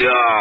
ですよ。